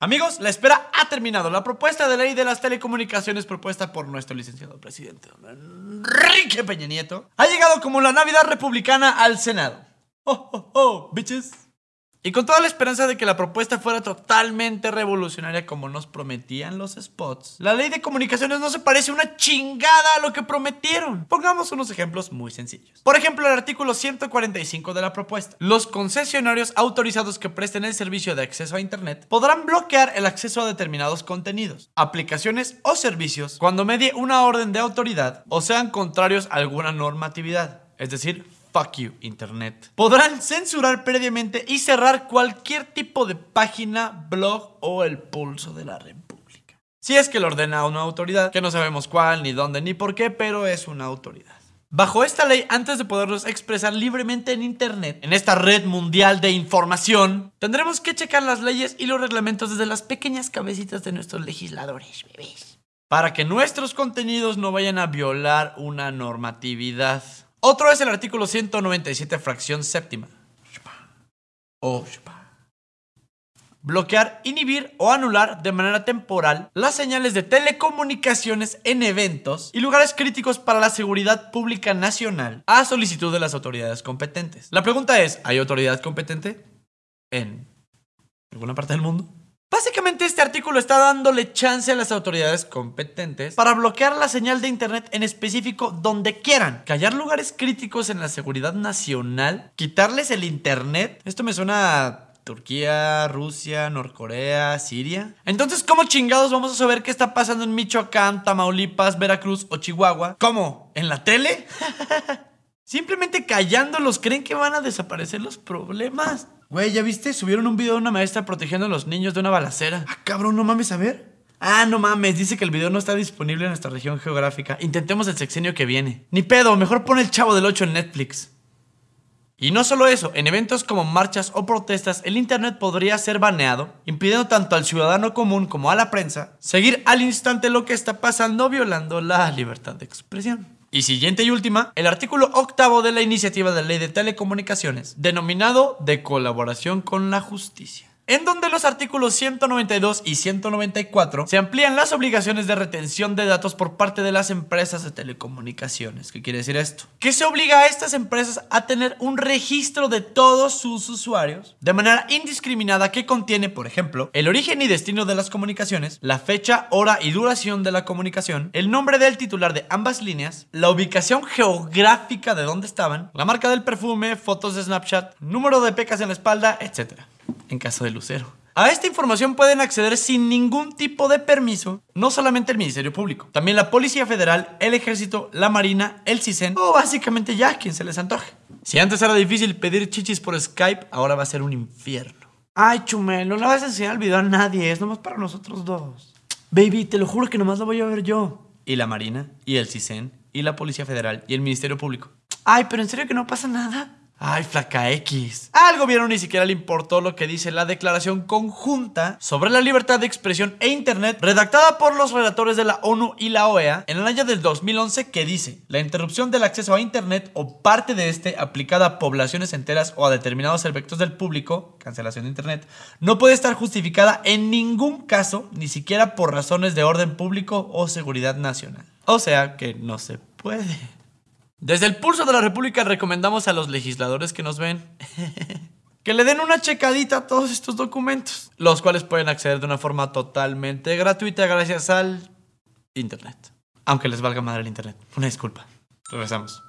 Amigos, la espera ha terminado. La propuesta de ley de las telecomunicaciones propuesta por nuestro licenciado presidente Enrique Peña Nieto ha llegado como la Navidad republicana al Senado. Oh, oh, oh, bitches. Y con toda la esperanza de que la propuesta fuera totalmente revolucionaria como nos prometían los spots, la ley de comunicaciones no se parece una chingada a lo que prometieron. Pongamos unos ejemplos muy sencillos. Por ejemplo, el artículo 145 de la propuesta. Los concesionarios autorizados que presten el servicio de acceso a Internet podrán bloquear el acceso a determinados contenidos, aplicaciones o servicios cuando medie una orden de autoridad o sean contrarios a alguna normatividad. Es decir, Fuck you, Internet. Podrán censurar previamente y cerrar cualquier tipo de página, blog o el pulso de la República. Si es que lo ordena una autoridad, que no sabemos cuál, ni dónde, ni por qué, pero es una autoridad. Bajo esta ley, antes de poderlos expresar libremente en Internet, en esta red mundial de información, tendremos que checar las leyes y los reglamentos desde las pequeñas cabecitas de nuestros legisladores, bebés. Para que nuestros contenidos no vayan a violar una normatividad. Otro es el artículo 197, fracción séptima. O bloquear, inhibir o anular de manera temporal las señales de telecomunicaciones en eventos y lugares críticos para la seguridad pública nacional a solicitud de las autoridades competentes. La pregunta es, ¿hay autoridad competente en alguna parte del mundo? Básicamente este artículo está dándole chance a las autoridades competentes para bloquear la señal de internet en específico donde quieran, callar lugares críticos en la seguridad nacional, quitarles el internet. Esto me suena a Turquía, Rusia, Norcorea, Siria. Entonces, ¿cómo chingados vamos a saber qué está pasando en Michoacán, Tamaulipas, Veracruz o Chihuahua? ¿Cómo? ¿En la tele? Simplemente callándolos, ¿creen que van a desaparecer los problemas? Güey, ¿ya viste? Subieron un video de una maestra protegiendo a los niños de una balacera. Ah, cabrón, no mames, a ver. Ah, no mames, dice que el video no está disponible en nuestra región geográfica. Intentemos el sexenio que viene. Ni pedo, mejor pon el chavo del 8 en Netflix. Y no solo eso, en eventos como marchas o protestas, el Internet podría ser baneado, impidiendo tanto al ciudadano común como a la prensa seguir al instante lo que está pasando, violando la libertad de expresión. Y siguiente y última, el artículo octavo de la iniciativa de ley de telecomunicaciones, denominado de colaboración con la justicia en donde los artículos 192 y 194 se amplían las obligaciones de retención de datos por parte de las empresas de telecomunicaciones. ¿Qué quiere decir esto? Que se obliga a estas empresas a tener un registro de todos sus usuarios de manera indiscriminada que contiene, por ejemplo, el origen y destino de las comunicaciones, la fecha, hora y duración de la comunicación, el nombre del titular de ambas líneas, la ubicación geográfica de dónde estaban, la marca del perfume, fotos de Snapchat, número de pecas en la espalda, etc en caso de Lucero. A esta información pueden acceder sin ningún tipo de permiso, no solamente el Ministerio Público, también la Policía Federal, el Ejército, la Marina, el CISEN o básicamente ya quien se les antoje. Si antes era difícil pedir chichis por Skype, ahora va a ser un infierno. Ay, Chumel, no le vas a enseñar el video a nadie, es nomás para nosotros dos. Baby, te lo juro que nomás lo voy a ver yo. Y la Marina, y el CISEN, y la Policía Federal, y el Ministerio Público. Ay, pero en serio que no pasa nada. Ay, flaca X. Al gobierno ni siquiera le importó lo que dice la declaración conjunta sobre la libertad de expresión e Internet redactada por los relatores de la ONU y la OEA en el año del 2011 que dice la interrupción del acceso a Internet o parte de este aplicada a poblaciones enteras o a determinados aspectos del público, cancelación de Internet, no puede estar justificada en ningún caso, ni siquiera por razones de orden público o seguridad nacional. O sea que no se puede. Desde el pulso de la República recomendamos a los legisladores que nos ven que le den una checadita a todos estos documentos, los cuales pueden acceder de una forma totalmente gratuita gracias al Internet. Aunque les valga madre el Internet. Una disculpa. Regresamos.